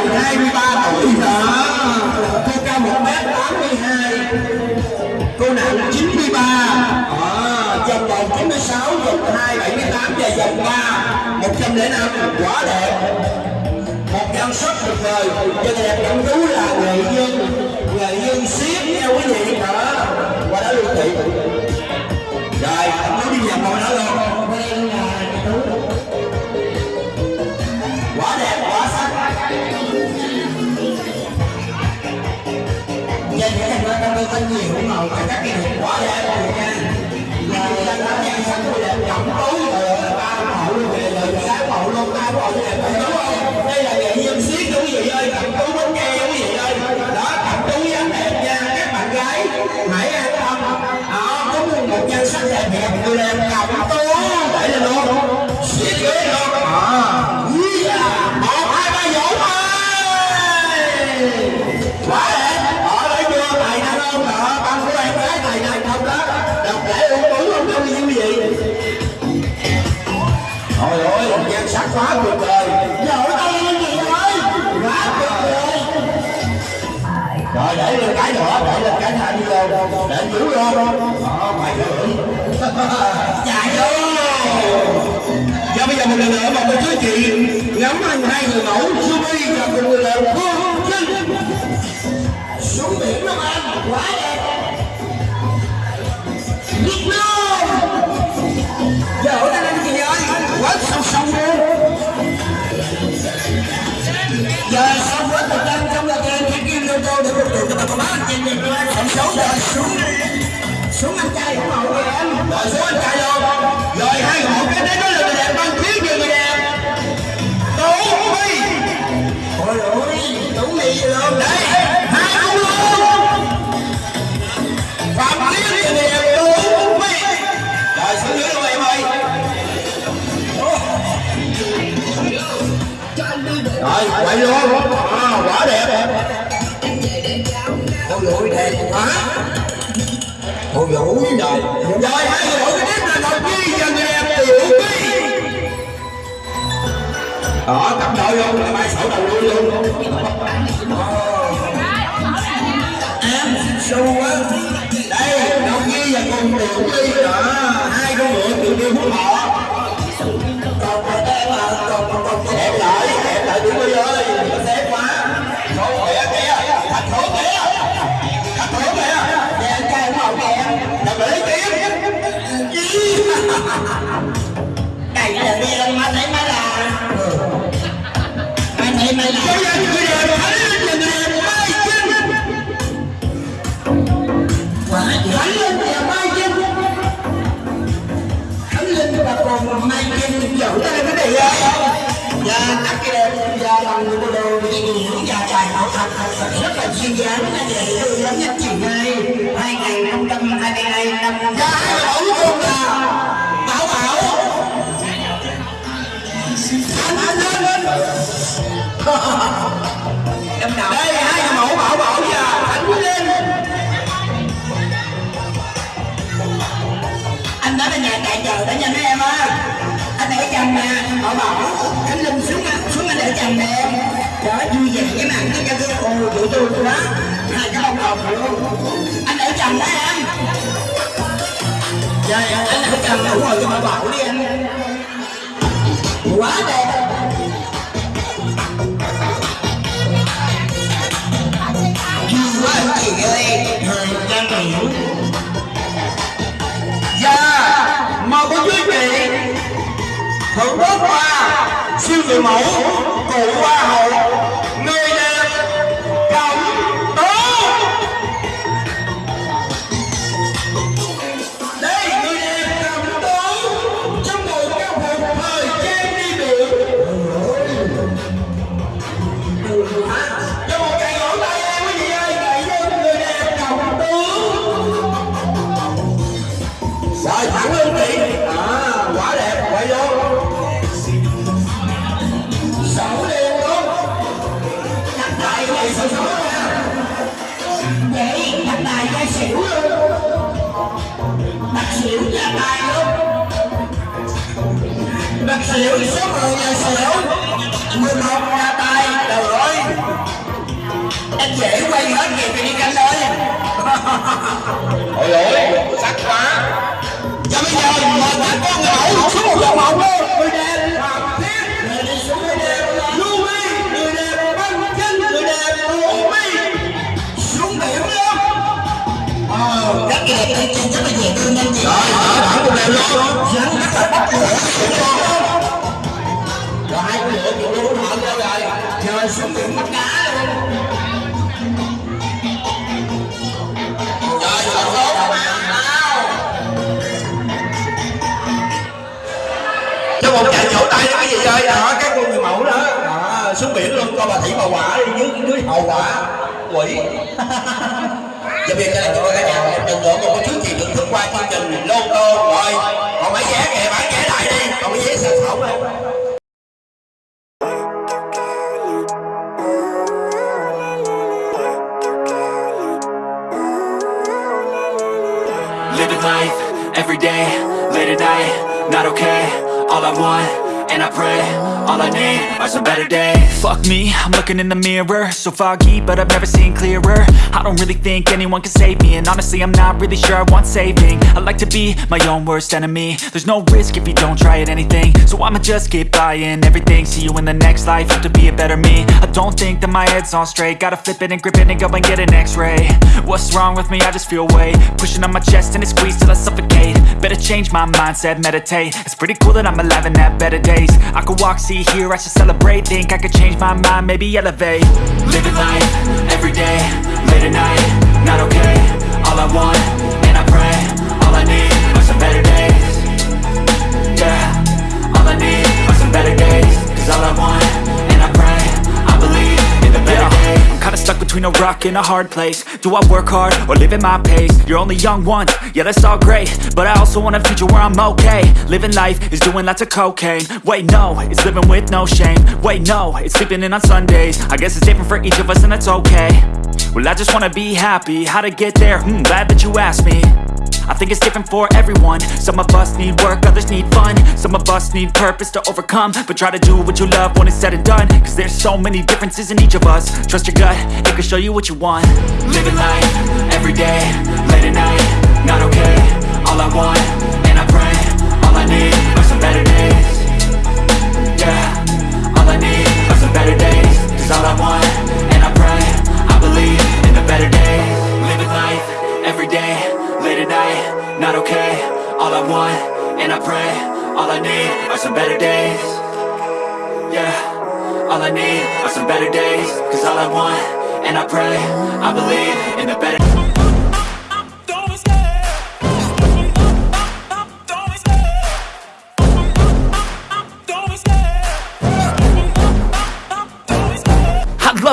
ở 23 tuổi đó cô cao 1m82 cô nặng 93 à, ờ, vòng vòng 96 vòng 2 78 và vòng 3 105 quá đẹp. Một nhan sắc tuyệt vời. Cho đẹp cẩm tú là nghệ nhân. Nghệ nhân siết nha quý vị đó qua đó luôn thị rồi cẩm tú đi vào ngồi đó luôn. Phải nhiều màu cả các cái này quá đẹp rồi nha và dân đó nhan sắc tôi ba mẫu luôn về lời sáng mẫu luôn ba mẫu đẹp đúng không đây là nghệ nhân siết quý vị ơi cẩm tú bánh nghe quý vị ơi đó cẩm tú dáng đẹp nha các bạn gái hãy an tâm đó có một nhan sắc đẹp đẹp người đẹp tú vô lo lo lo Đó, mày gửi Chạy ơi Và bây giờ một lần nữa mời quý quý chị ngắm anh hai người mẫu Subi và cùng người đẹp Phương Trinh xuống biển Long An quá đẹp Việt Nam giờ ở đây anh chị ơi quá sâu sâu luôn giờ sau quá thời gian trong là kênh cái kim lô tô để phục vụ cho bà con bác anh chị nhìn qua sống rồi xuống Rồi, quay luôn à, quả đẹp. Ôi vũ đẹp quá Ôi vũ rồi Rồi, hai người vũ tiếp là Ngọc Nhi và người đẹp Tiểu Huy đó cặp đôi luôn là mai sổ đầu đuôi luôn. Ờ. Em xu quá. Đây đồng nhi và cùng tiểu ly đó ờ, hai con ngựa tiểu ly phú thọ đây là đi lên má thấy má là má thấy má là Bây giờ người đẹp thấy lên người đẹp mai chinh quá Thánh linh và mai chinh khánh linh và còn mai trên dỗ Đây là cái gì vậy? và các cái đẹp và bằng bộ đồ gì hiểu và trải ảo thật thật rất là duyên dáng là để tôi lắm nhất chị ơi 2022 năm luôn là Anh lên lên năm nào? Đây, hai người mẫu Bảo Bảo và Thánh lên. Anh đó là nhà tại chờ đó nha mấy em ơi. Anh để chồng nè, bảo bảo. Khánh linh xuống xuống anh để chồng nè. Em đó vui vẻ cái mặt nó cho cái ồ tụi tôi quá hai cái bông hồng luôn anh để chồng đó em. Trời anh để chồng đủ rồi cho bảo bảo đi anh. Quá đẹp. Siêu người mẫu Liễu số 10 nhà xỉu 11 nhà tài trời ơi em dễ quay hết kịp thì đi canh ơi ôi ôi sắc quá. Cho bây giờ mời các con ngẫu số 1 dòng hồng luôn. Xuống biển luôn coi bà thị bà quả đi dưới dưới hậu quả. Quỷ. Giờ bây giờ chúng ta cả nhà một lần nữa một cái chút gì thưởng thức qua chương trình lô tô rồi còn mấy vé kìa bán vé lại đi. Còn mấy vé sạch đây Living life, every day, late at night, not okay. All I want, and I pray, all I need are some better days. Fuck me, I'm looking in the mirror. So foggy, but I've never seen clearer. I don't really think anyone can save me And honestly, I'm not really sure I want saving. I like to be my own worst enemy. There's no risk if you don't try at anything. So I'ma just keep buying everything. See you in the next life, hope to be a better me. I don't think that my head's on straight. Gotta flip it and grip it and go and get an x-ray. What's wrong with me? I just feel weight. Pushing on my chest and it squeezes till I suffocate. Better change my mindset, meditate. It's pretty cool that I'm alive and have better days. I could walk, see, hear, I should celebrate. Think I could change my mind, maybe elevate. Living life, every day, late at night Not okay, all I want, and I pray All I need are some better days. Yeah, all I need are some better days. Cause all I want, kinda stuck between a rock and a hard place. Do I work hard or live at my pace? You're only young once, yeah that's all great. But I also want a future where I'm okay. Living life is doing lots of cocaine. Wait no, it's living with no shame. Wait no, it's sleeping in on Sundays. I guess it's different for each of us and that's okay. Well I just wanna be happy, how to get there? Hmm, glad that you asked me I think it's different for everyone. Some of us need work, others need fun. Some of us need purpose to overcome. But try to do what you love when it's said and done. Cause there's so many differences in each of us. Trust your gut, it can show you what you want. Living life, every day, late at night Not okay, all I want, and I pray All I need are some better days. Yeah, all I need are some better days. Cause all I want, and I pray I believe in the better days pray All I need are some better days. Yeah, all I need are some better days. Cause all I want, and I pray I believe in the better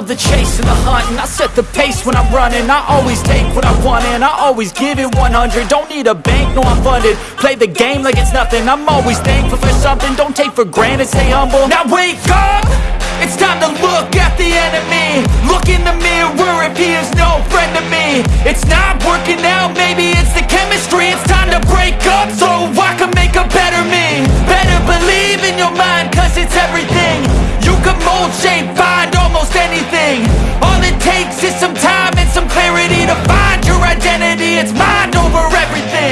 the chase and the hunt and I set the pace when I'm running. I always take what I want and I always give it 100 Don't need a bank, no I'm funded. Play the game like it's nothing. I'm always thankful for something. Don't take for granted, stay humble. Now wake up! It's time to look at the enemy. Look in the mirror if he is no friend to me. It's not working out, maybe it's the chemistry. It's time to break up so I can make a better me. Better believe in your mind cause it's everything You can mold, shape, find almost anything. All it takes is some time and some clarity To find your identity, it's mind over everything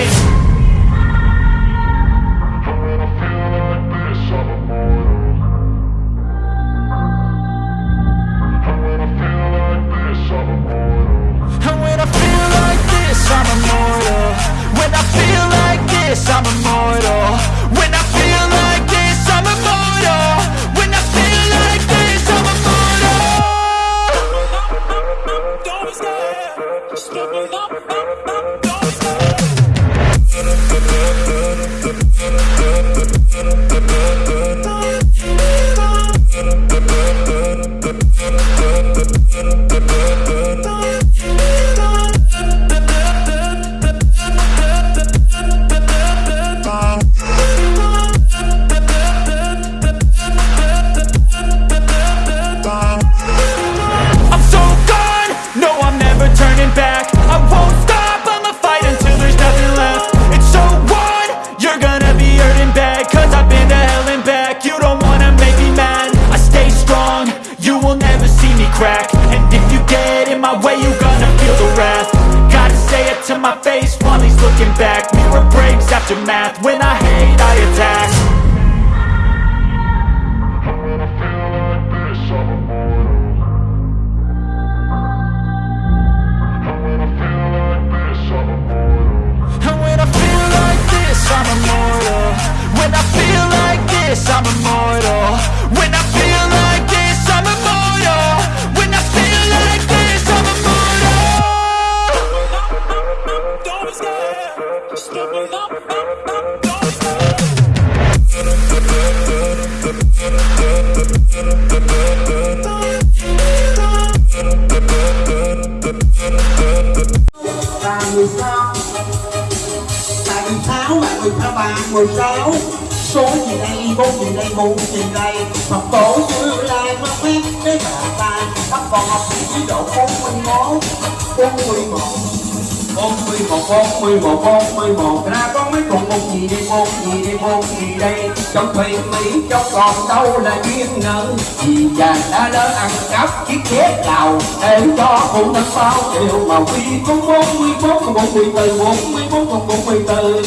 một bốn mươi một bốn mươi một. Ra có mấy con, một gì đây một gì đây một gì đây? Trong thuyền mỹ, trong còn đâu là duyên nợ? Vì chàng đã lỡ ăn cắp chiếc ghế lào, để cho phụ thân bao điều mà quy có bốn mươi bốn còn bốn mươi từ bốn mươi bốn còn bốn mươi từ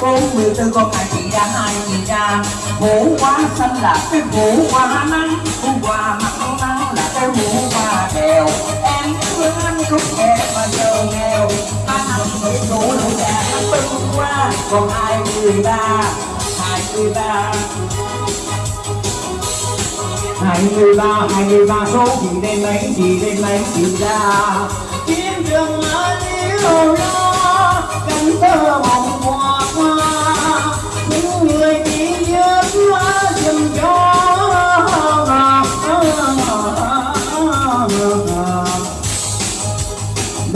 bốn mươi tư con hai chị ra, hai chị ra? Vũ quá xanh là cái vũ quá nắng. Vũ mặt mặn nắng là cái vũ quá đèo. Em thương anh cũng em mà giờ nghèo. Ta nằm bị đủ đủ già nó qua còn hai mươi ba, hai mươi ba. Hai mươi ba, hai mươi ba số gì đêm ấy gì đêm ấy gì ra? Chiến trường ở liêu lo cánh thơ mộng hoa hoa, những người chỉ nhớ dùm cho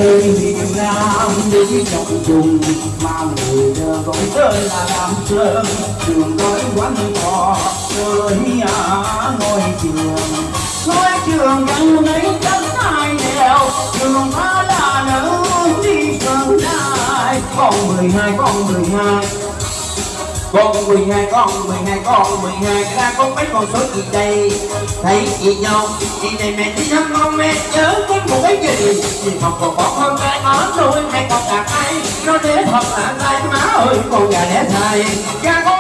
đây Việt Nam đi trọng trùng mà người đời gọi tên là Nam Sơn trường nói quán cò nơi à ngôi trường. Ngôi trường gần lấy đất hai nẻo trường ta con mười hai, con mười hai. Con mười hai, con mười hai, con mười hai. Ra có mấy con số gì đây thấy chị nhau, chị này mẹ đi thăm con mẹ nhớ con một cái gì. Chị học còn bỏ con cái ở nuôi mẹ còn cả ai nó để thật là tay, má ơi con gà đẻ thầy gà con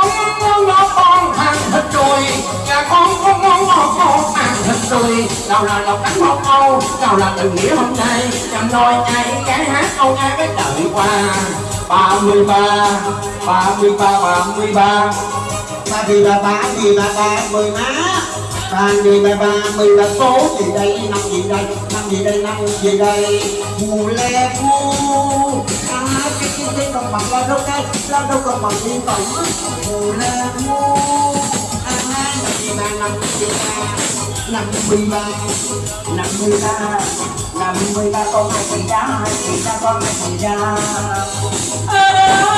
cha con con con con con ăn thịt tươi. Nào là lộc cánh một câu nào là tình nghĩa hôm nay. Chăm nôi ai cái hát câu ai cái đợi qua. Ba mươi ba ba mươi ba ba mươi ba. Ba mươi ba ba mươi ba ba mươi má ba mươi ba. Ba mươi ba số gì đây, năm gì đây, năm gì đây, năm gì đây. Mù le cu à cái cái cái con mặt la đâu cái? La đâu con mặt đi tổng mù le cu ba năm gì ba năm mươi ba năm mươi ba năm mươi ba con hai chị ra hai chị ra con hai chị ra áo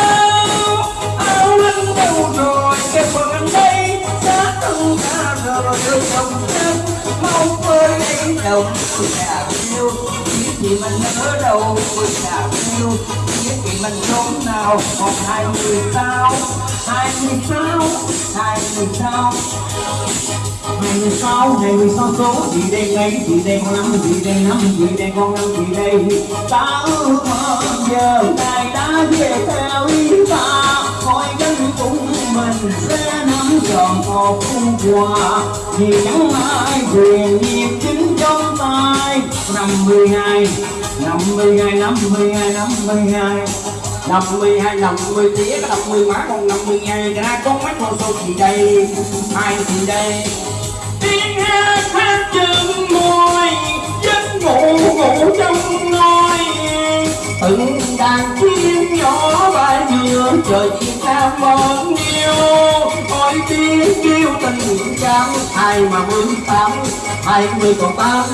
áo anh đâu rồi cái quần anh đây đã từng ra rồi được đồng chân mau ơi lấy đồng tôi đã yêu biết gì mình ở đâu tôi đã yêu thì mình trốn nào một hai mươi sao? Hai mươi sao? Hai mươi sao? Hai mươi sáu hai mươi sáu số? Gì đây ngày gì đây con năm gì đây năm gì đây con năm gì đây. Ta ước mơ giờ ngài đã về theo ý ta coi gánh cùng mình sẽ nắm trọn một khu quà vì chẳng ai quyền nghiệp chính trong tay. Năm mươi hai, năm mươi hai, năm mươi hai, năm mươi hai. Năm mươi hai năm mươi tía có năm mươi má còn năm mươi hai. Ra con mắt con số gì đây hai gì đây? Tiếng hát hát chân môi, giấc ngủ ngủ trong nôi từng đàn chim nhỏ bay mưa trời chim ca mơn yêu ôi tiếng kêu tình trắng hai mà mươi tám, hai mươi còn tám.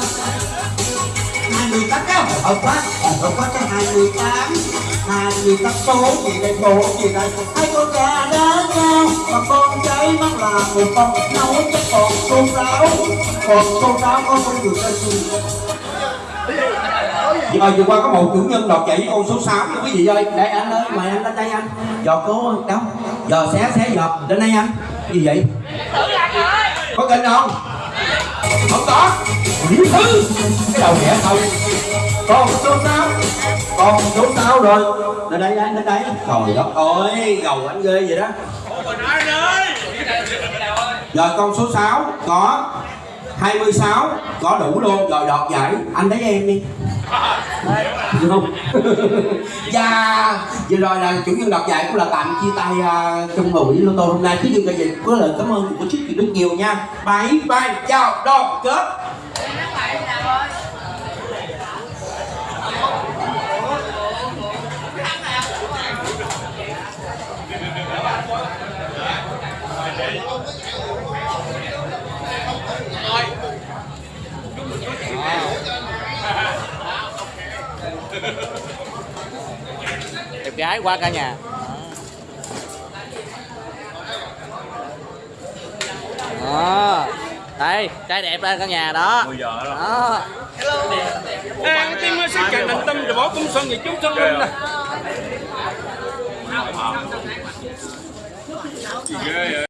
Hai mươi tám cái ở quá ở quá cái hai mươi tám. Hai mươi tám số gì đây số gì đây hai con gà đá nhau. Và con cháy mắt là một con nấu chắc còn con ráo còn con ráo có con người ta gì Giờ vừa qua có một chủ nhân đọc chạy với con số 6 nha quý vị ơi Đây anh ơi, mời anh lên đây anh. Giọt cố đâu Giờ xé xé giọt, lên đây anh. Gì vậy? Có kênh không? Không có. Quỷ thứ Cái đầu nhẹ không con số 6 con số 6 rồi. Lên đây anh, lên đây. Trời đất ơi, gầu anh ghê vậy đó. Rồi con số 6 có 26 có đủ luôn. Rồi đọt giải. Anh lấy em đi được không? Và dạ, vừa rồi là chủ nhân đọc giải cũng là tạm chia tay uh, trong buổi lô tô hôm nay. Thứ dương là gì có lời cảm ơn của chiếc rất nhiều nha. Bye bye chào đón, kết. Gái qua cả nhà. Đó. Đây trai đẹp đây cả nhà đó. 10 giờ đó. Cái tim ơi, xin định tâm rồi bỏ cung xuân về chú xuân linh nè. Gì ghê vậy?